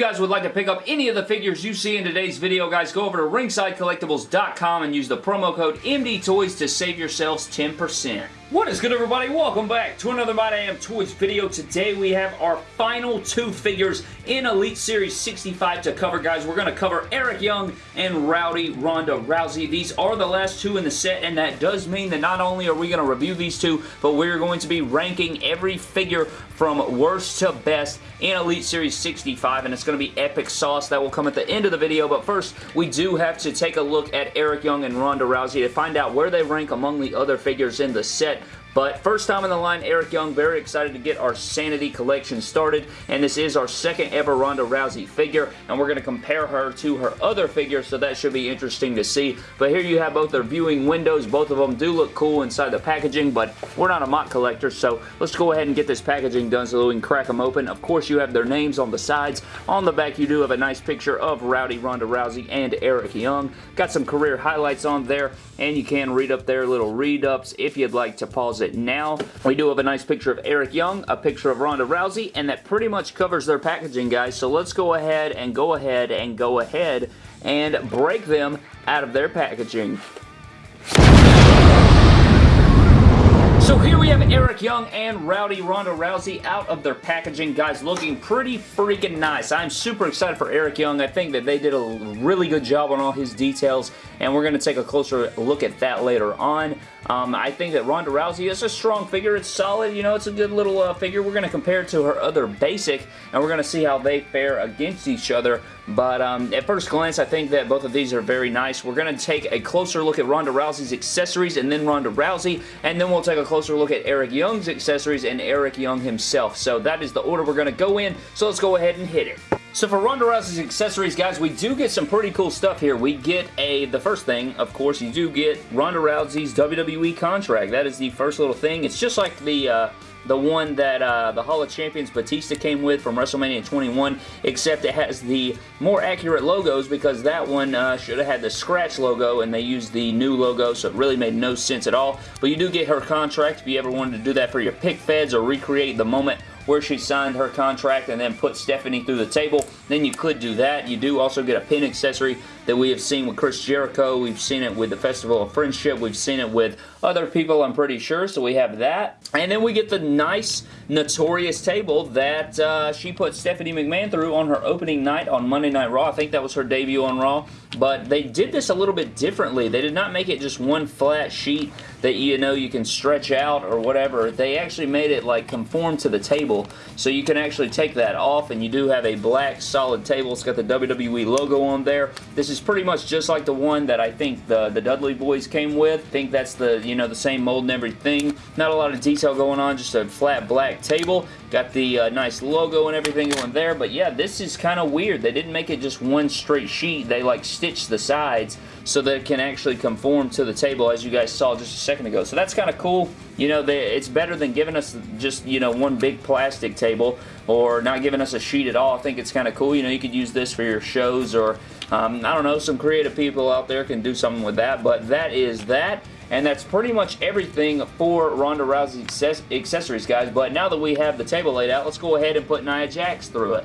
guys would like to pick up any of the figures you see in today's video, guys, go over to ringsidecollectibles.com and use the promo code MDTOYS to save yourselves 10%. What is good everybody? Welcome back to another My Damn Toys video. Today we have our final two figures in Elite Series 65 to cover, guys. We're going to cover Eric Young and Rowdy Ronda Rousey. These are the last two in the set, and that does mean that not only are we going to review these two, but we're going to be ranking every figure from worst to best in Elite Series 65, and it's going to be epic sauce. That will come at the end of the video, but first, we do have to take a look at Eric Young and Ronda Rousey to find out where they rank among the other figures in the set. But first time in the line, Eric Young, very excited to get our Sanity collection started, and this is our second ever Ronda Rousey figure, and we're going to compare her to her other figure, so that should be interesting to see. But here you have both their viewing windows. Both of them do look cool inside the packaging, but we're not a MOC collector, so let's go ahead and get this packaging done so we can crack them open. Of course, you have their names on the sides. On the back, you do have a nice picture of Rowdy Ronda Rousey and Eric Young. Got some career highlights on there, and you can read up their little read-ups if you'd like to pause now. We do have a nice picture of Eric Young, a picture of Ronda Rousey, and that pretty much covers their packaging, guys. So let's go ahead and go ahead and go ahead and break them out of their packaging. Here we have Eric Young and Rowdy Ronda Rousey out of their packaging. Guys, looking pretty freaking nice. I'm super excited for Eric Young. I think that they did a really good job on all his details, and we're going to take a closer look at that later on. Um, I think that Ronda Rousey is a strong figure. It's solid. You know, it's a good little uh, figure. We're going to compare it to her other basic, and we're going to see how they fare against each other. But um, at first glance, I think that both of these are very nice. We're going to take a closer look at Ronda Rousey's accessories and then Ronda Rousey, and then we'll take a closer look at Eric Young's accessories and Eric Young himself. So that is the order we're going to go in. So let's go ahead and hit it. So for Ronda Rousey's accessories, guys, we do get some pretty cool stuff here. We get a, the first thing, of course, you do get Ronda Rousey's WWE contract. That is the first little thing. It's just like the, uh, the one that uh, the Hall of Champions Batista came with from WrestleMania 21, except it has the more accurate logos because that one uh, should have had the scratch logo and they used the new logo, so it really made no sense at all. But you do get her contract if you ever wanted to do that for your pic feds or recreate the moment where she signed her contract and then put Stephanie through the table, then you could do that. You do also get a pin accessory that we have seen with Chris Jericho. We've seen it with the Festival of Friendship. We've seen it with other people, I'm pretty sure, so we have that. And then we get the nice, notorious table that uh, she put Stephanie McMahon through on her opening night on Monday Night Raw. I think that was her debut on Raw. But they did this a little bit differently. They did not make it just one flat sheet that you know you can stretch out or whatever. They actually made it like conform to the table. So you can actually take that off and you do have a black solid table. It's got the WWE logo on there. This is pretty much just like the one that I think the, the Dudley boys came with. I think that's the, you know, the same mold and everything. Not a lot of detail going on, just a flat black table. Got the uh, nice logo and everything going there. But yeah, this is kind of weird. They didn't make it just one straight sheet. They like stitched the sides so that it can actually conform to the table as you guys saw just a second ago. So that's kind of cool. You know, they, it's better than giving us just, you know, one big plastic table or not giving us a sheet at all. I think it's kind of cool. You know, you could use this for your shows or, um, I don't know, some creative people out there can do something with that. But that is that. And that's pretty much everything for Ronda Rousey's accessories, guys. But now that we have the table laid out, let's go ahead and put Nia Jax through it.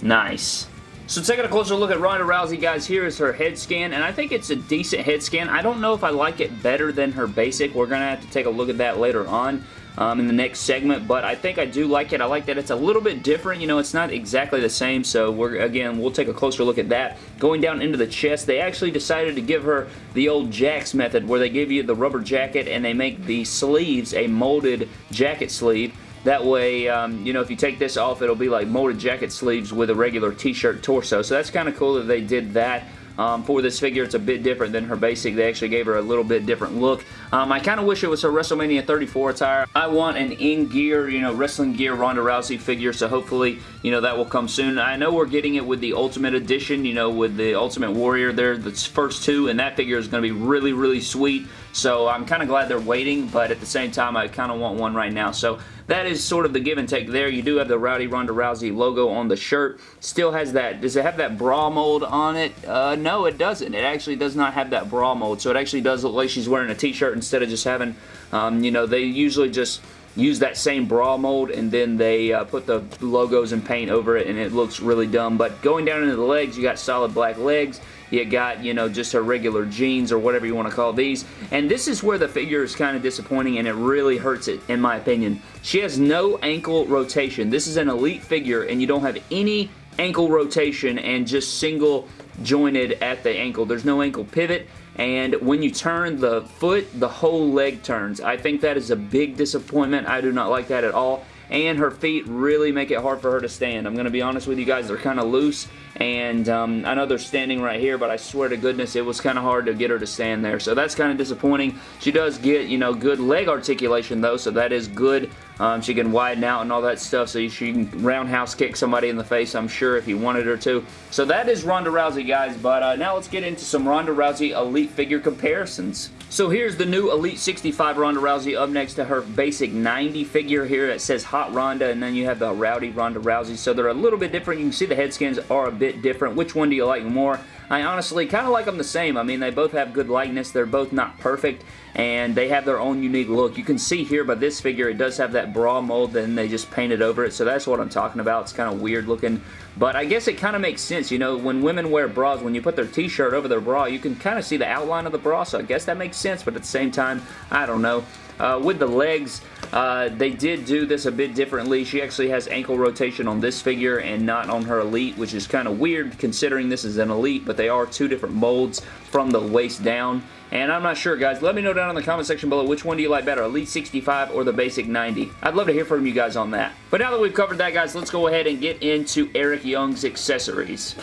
Nice. So taking a closer look at Ronda Rousey, guys, here is her head scan, and I think it's a decent head scan. I don't know if I like it better than her basic. We're going to have to take a look at that later on um, in the next segment, but I think I do like it. I like that it's a little bit different. You know, it's not exactly the same, so we're again, we'll take a closer look at that. Going down into the chest, they actually decided to give her the old Jakks method, where they give you the rubber jacket and they make the sleeves a molded jacket sleeve. That way, um, you know, if you take this off, it'll be like molded jacket sleeves with a regular t-shirt torso. So that's kind of cool that they did that. Um, for this figure, it's a bit different than her basic. They actually gave her a little bit different look. Um, I kind of wish it was her WrestleMania 34 attire. I want an in-gear, you know, wrestling gear Ronda Rousey figure, so hopefully, you know, that will come soon. I know we're getting it with the Ultimate Edition, you know, with the Ultimate Warrior there, the first two, and that figure is going to be really, really sweet. So I'm kind of glad they're waiting, but at the same time, I kind of want one right now. So that is sort of the give and take there. You do have the Rowdy Ronda Rousey logo on the shirt. Still has that, does it have that bra mold on it? Uh, no, it doesn't. It actually does not have that bra mold. So it actually does look like she's wearing a t-shirt instead of just having, um, you know, they usually just use that same bra mold and then they uh, put the logos and paint over it and it looks really dumb. But going down into the legs, you got solid black legs. You got, you know, just her regular jeans or whatever you want to call these. And this is where the figure is kind of disappointing and it really hurts it, in my opinion. She has no ankle rotation. This is an elite figure and you don't have any ankle rotation and just single jointed at the ankle. There's no ankle pivot and when you turn the foot, the whole leg turns. I think that is a big disappointment. I do not like that at all and her feet really make it hard for her to stand. I'm going to be honest with you guys, they're kind of loose, and um, I know they're standing right here, but I swear to goodness, it was kind of hard to get her to stand there, so that's kind of disappointing. She does get, you know, good leg articulation, though, so that is good. Um, she can widen out and all that stuff, so she can roundhouse kick somebody in the face, I'm sure, if he wanted her to. So that is Ronda Rousey, guys, but uh, now let's get into some Ronda Rousey Elite figure comparisons. So here's the new Elite 65 Ronda Rousey up next to her basic 90 figure here that says Hot Ronda and then you have the Rowdy Ronda Rousey. So they're a little bit different. You can see the head skins are a bit different. Which one do you like more? I honestly kind of like them the same. I mean, they both have good likeness. They're both not perfect and they have their own unique look. You can see here by this figure, it does have that bra mold, and they just painted over it, so that's what I'm talking about. It's kind of weird looking, but I guess it kind of makes sense. You know, when women wear bras, when you put their t-shirt over their bra, you can kind of see the outline of the bra, so I guess that makes sense, but at the same time, I don't know. Uh, with the legs, uh, they did do this a bit differently. She actually has ankle rotation on this figure and not on her Elite, which is kind of weird considering this is an Elite, but they are two different molds from the waist down. And I'm not sure, guys. Let me know down in the comment section below which one do you like better, Elite 65 or the Basic 90. I'd love to hear from you guys on that. But now that we've covered that, guys, let's go ahead and get into Eric Young's accessories.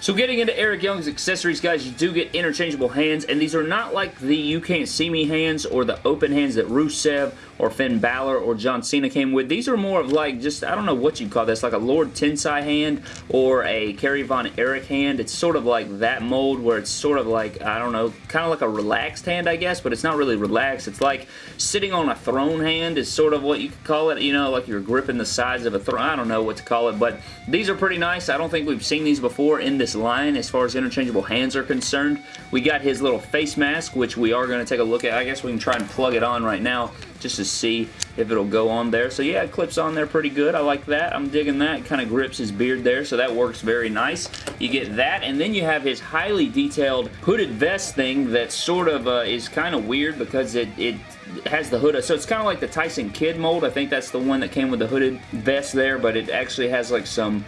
So getting into Eric Young's accessories, guys, you do get interchangeable hands, and these are not like the You Can't See Me hands or the open hands that Rusev or Finn Balor or John Cena came with. These are more of like just, I don't know what you call this, like a Lord Tensai hand or a Kerry Von Erich hand. It's sort of like that mold where it's sort of like, I don't know, kind of like a relaxed hand, I guess, but it's not really relaxed. It's like sitting on a throne hand is sort of what you could call it, you know, like you're gripping the sides of a throne. I don't know what to call it, but these are pretty nice. I don't think we've seen these before in this line as far as interchangeable hands are concerned. We got his little face mask, which we are going to take a look at. I guess we can try and plug it on right now just to see if it'll go on there. So yeah, it clips on there pretty good. I like that. I'm digging that. Kind of grips his beard there, so that works very nice. You get that, and then you have his highly detailed hooded vest thing that sort of uh, is kind of weird because it, it has the hood. So it's kind of like the Tyson Kidd mold. I think that's the one that came with the hooded vest there, but it actually has like some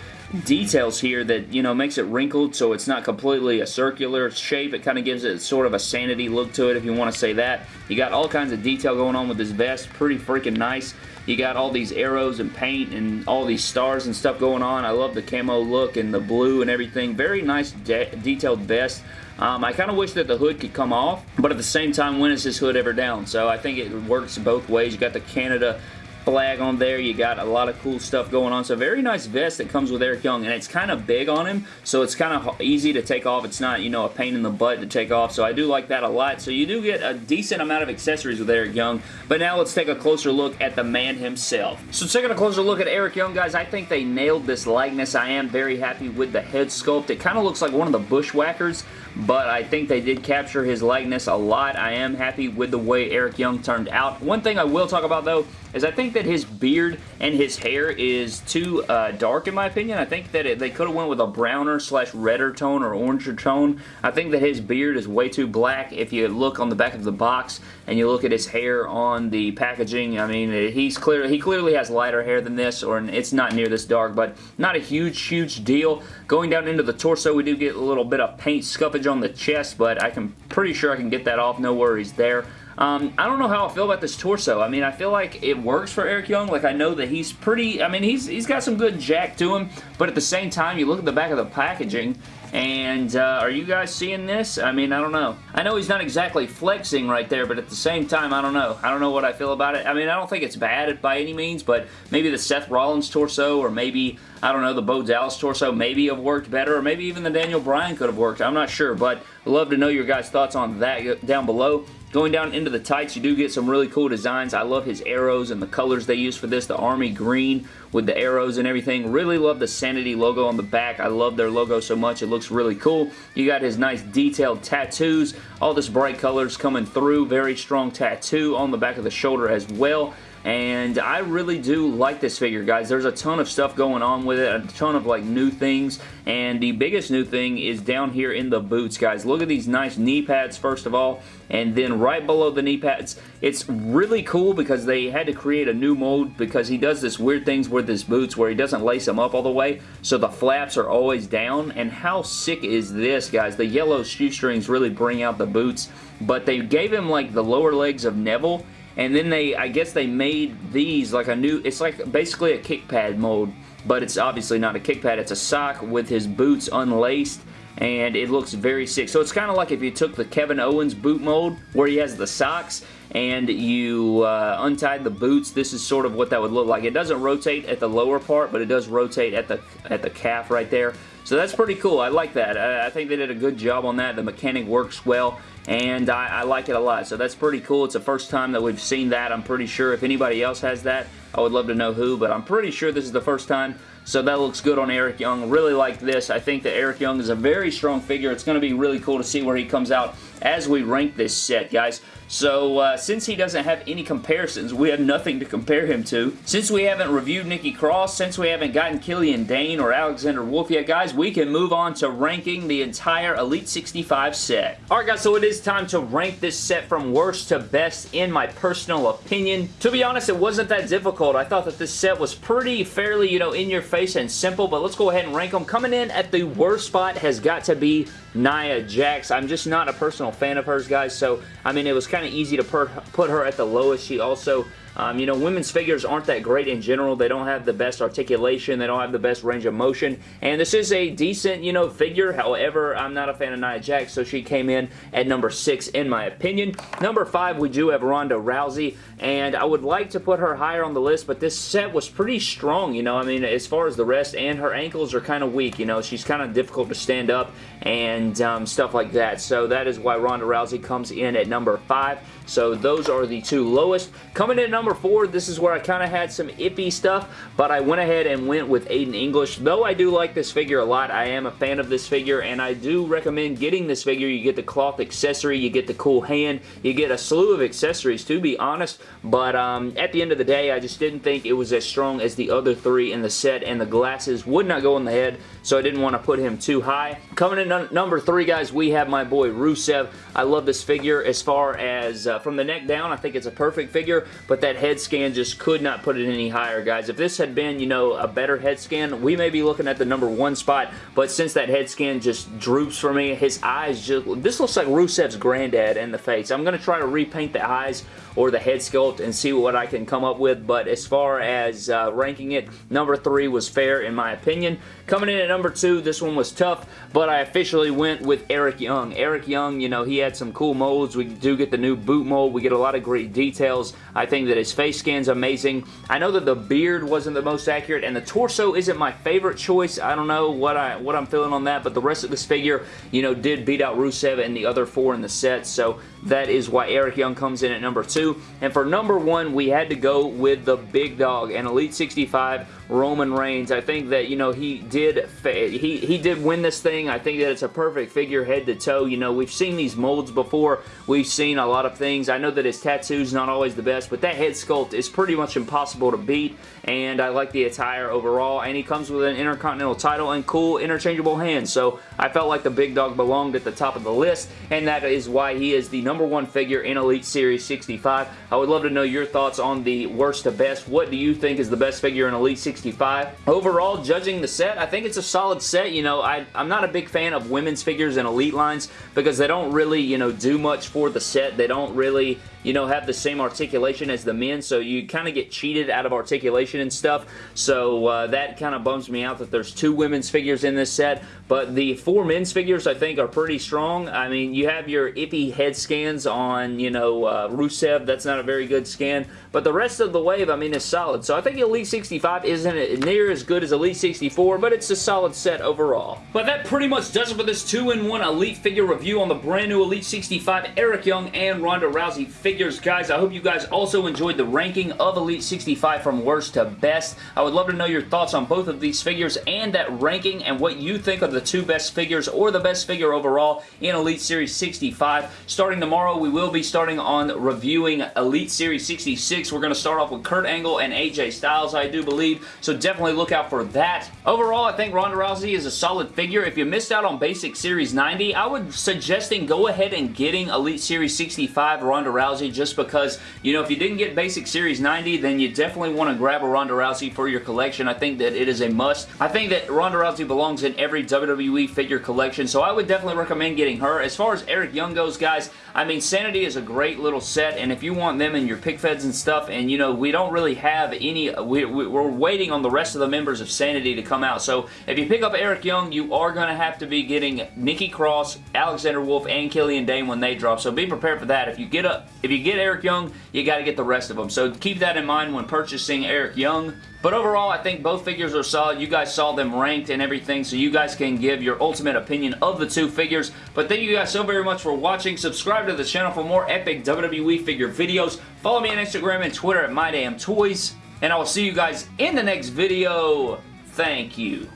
details here that, you know, makes it wrinkled so it's not completely a circular shape. It kind of gives it sort of a sanity look to it if you want to say that. You got all kinds of detail going on with this vest. Pretty freaking nice. You got all these arrows and paint and all these stars and stuff going on. I love the camo look and the blue and everything. Very nice de detailed vest. Um, I kind of wish that the hood could come off, but at the same time, when is this hood ever down? So I think it works both ways. You got the Canada flag on there. You got a lot of cool stuff going on. So very nice vest that comes with Eric Young, and it's kind of big on him, so it's kind of easy to take off. It's not, you know, a pain in the butt to take off, so I do like that a lot. So you do get a decent amount of accessories with Eric Young, but now let's take a closer look at the man himself. So taking a closer look at Eric Young, guys, I think they nailed this likeness. I am very happy with the head sculpt. It kind of looks like one of the Bushwhackers, but I think they did capture his likeness a lot. I am happy with the way Eric Young turned out. One thing I will talk about, though, is I think that his beard and his hair is too uh, dark in my opinion. I think that it, they could have went with a browner slash redder tone or oranger tone. I think that his beard is way too black. If you look on the back of the box and you look at his hair on the packaging, I mean, he's clear, he clearly has lighter hair than this or it's not near this dark, but not a huge, huge deal. Going down into the torso, we do get a little bit of paint scuffage on the chest, but I can pretty sure I can get that off. No worries there. Um, I don't know how I feel about this torso. I mean, I feel like it works for Eric Young. Like, I know that he's pretty, I mean, he's he's got some good jack to him, but at the same time, you look at the back of the packaging, and uh, are you guys seeing this? I mean, I don't know. I know he's not exactly flexing right there, but at the same time, I don't know. I don't know what I feel about it. I mean, I don't think it's bad by any means, but maybe the Seth Rollins torso or maybe, I don't know, the Bo Dallas torso maybe have worked better or maybe even the Daniel Bryan could have worked. I'm not sure, but I'd love to know your guys' thoughts on that down below. Going down into the tights, you do get some really cool designs. I love his arrows and the colors they use for this. The army green with the arrows and everything. Really love the Sanity logo on the back. I love their logo so much. It looks really cool. You got his nice detailed tattoos. All this bright colors coming through. Very strong tattoo on the back of the shoulder as well. And I really do like this figure, guys. There's a ton of stuff going on with it, a ton of like new things, and the biggest new thing is down here in the boots, guys. Look at these nice knee pads, first of all, and then right below the knee pads, it's really cool because they had to create a new mold because he does this weird things with his boots where he doesn't lace them up all the way, so the flaps are always down, and how sick is this, guys? The yellow shoestrings really bring out the boots, but they gave him like the lower legs of Neville, and then they, I guess they made these like a new, it's like basically a kick pad mold, but it's obviously not a kick pad, it's a sock with his boots unlaced, and it looks very sick. So it's kind of like if you took the Kevin Owens boot mold, where he has the socks, and you uh, untied the boots, this is sort of what that would look like. It doesn't rotate at the lower part, but it does rotate at the at the calf right there. So that's pretty cool. I like that. I, I think they did a good job on that. The mechanic works well and I, I, like it a lot. So that's pretty cool. It's the first time that we've seen that. I'm pretty sure if anybody else has that, I would love to know who, but I'm pretty sure this is the first time. So that looks good on Eric Young. Really like this. I think that Eric Young is a very strong figure. It's going to be really cool to see where he comes out as we rank this set, guys. So uh, since he doesn't have any comparisons, we have nothing to compare him to. Since we haven't reviewed Nikki Cross, since we haven't gotten Killian Dain or Alexander Wolfe yet, guys, we can move on to ranking the entire Elite 65 set. Alright guys, so it is time to rank this set from worst to best in my personal opinion. To be honest, it wasn't that difficult. I thought that this set was pretty fairly, you know, in your face and simple, but let's go ahead and rank them. Coming in at the worst spot has got to be Nia Jax. I'm just not a personal fan of hers, guys, so, I mean, it was kind of easy to put her at the lowest. She also um, you know, women's figures aren't that great in general. They don't have the best articulation. They don't have the best range of motion. And this is a decent, you know, figure. However, I'm not a fan of Nia Jax, so she came in at number 6 in my opinion. Number 5, we do have Ronda Rousey. And I would like to put her higher on the list, but this set was pretty strong, you know. I mean, as far as the rest, and her ankles are kind of weak, you know. She's kind of difficult to stand up and um, stuff like that. So that is why Ronda Rousey comes in at number 5. So those are the two lowest. Coming in at number 4, this is where I kind of had some iffy stuff, but I went ahead and went with Aiden English. Though I do like this figure a lot, I am a fan of this figure, and I do recommend getting this figure. You get the cloth accessory, you get the cool hand, you get a slew of accessories, to be honest, but um, at the end of the day, I just didn't think it was as strong as the other three in the set, and the glasses would not go on the head, so I didn't want to put him too high. Coming in number 3, guys, we have my boy Rusev. I love this figure as far as... Uh, from the neck down, I think it's a perfect figure, but that head scan just could not put it any higher, guys. If this had been, you know, a better head scan, we may be looking at the number one spot, but since that head scan just droops for me, his eyes just... This looks like Rusev's granddad in the face. I'm going to try to repaint the eyes or the head sculpt and see what I can come up with, but as far as uh, ranking it, number three was fair in my opinion. Coming in at number two, this one was tough, but I officially went with Eric Young. Eric Young, you know, he had some cool molds. We do get the new boot mold. We get a lot of great details. I think that his face scan's amazing. I know that the beard wasn't the most accurate, and the torso isn't my favorite choice. I don't know what, I, what I'm feeling on that, but the rest of this figure, you know, did beat out Rusev and the other four in the set, so that is why Eric Young comes in at number two. And for number one, we had to go with the big dog and Elite 65 Roman Reigns. I think that, you know, he did he, he did win this thing. I think that it's a perfect figure head to toe. You know, we've seen these molds before. We've seen a lot of things. I know that his tattoo's not always the best, but that head sculpt is pretty much impossible to beat, and I like the attire overall, and he comes with an Intercontinental title and cool interchangeable hands, so I felt like the big dog belonged at the top of the list, and that is why he is the number one figure in Elite Series 65. I would love to know your thoughts on the worst to best. What do you think is the best figure in Elite 65? Overall, judging the set, I think it's a solid set. You know, I, I'm not a big fan of women's figures in Elite lines because they don't really, you know, do much for the set. They don't really you know, have the same articulation as the men, so you kind of get cheated out of articulation and stuff. So uh, that kind of bums me out that there's two women's figures in this set, but the four men's figures I think are pretty strong. I mean, you have your iffy head scans on, you know, uh, Rusev. That's not a very good scan, but the rest of the wave, I mean, is solid. So I think Elite 65 isn't near as good as Elite 64, but it's a solid set overall. But that pretty much does it for this 2-in-1 Elite figure review on the brand new Elite 65 Eric Young and Ronda Rousey figures, guys. I hope you guys also enjoyed the ranking of Elite 65 from worst to best. I would love to know your thoughts on both of these figures and that ranking and what you think are the two best figures or the best figure overall in Elite Series 65. Starting tomorrow, we will be starting on reviewing Elite Series 66. We're going to start off with Kurt Angle and AJ Styles, I do believe, so definitely look out for that. Overall, I think Ronda Rousey is a solid figure. If you missed out on Basic Series 90, I would suggesting go ahead and getting Elite Series 65 Ronda Rousey just because, you know, if you didn't get Basic Series 90, then you definitely want to grab a Ronda Rousey for your collection. I think that it is a must. I think that Ronda Rousey belongs in every WWE figure collection, so I would definitely recommend getting her. As far as Eric Young goes, guys, I mean, Sanity is a great little set, and if you want them in your pic feds and stuff, and, you know, we don't really have any... We, we, we're waiting on the rest of the members of Sanity to come out, so if you pick up Eric Young, you are going to have to be getting Nikki Cross, Alexander Wolfe, and Killian Dain when they drop, so be prepared for that. If you get a, if you get Eric Young, you got to get the rest of them, so keep that in mind when purchasing Eric Young. But overall, I think both figures are solid. You guys saw them ranked and everything, so you guys can give your ultimate opinion of the two figures. But thank you guys so very much for watching. Subscribe to the channel for more epic WWE figure videos. Follow me on Instagram and Twitter at MyDamnToys. And I will see you guys in the next video. Thank you.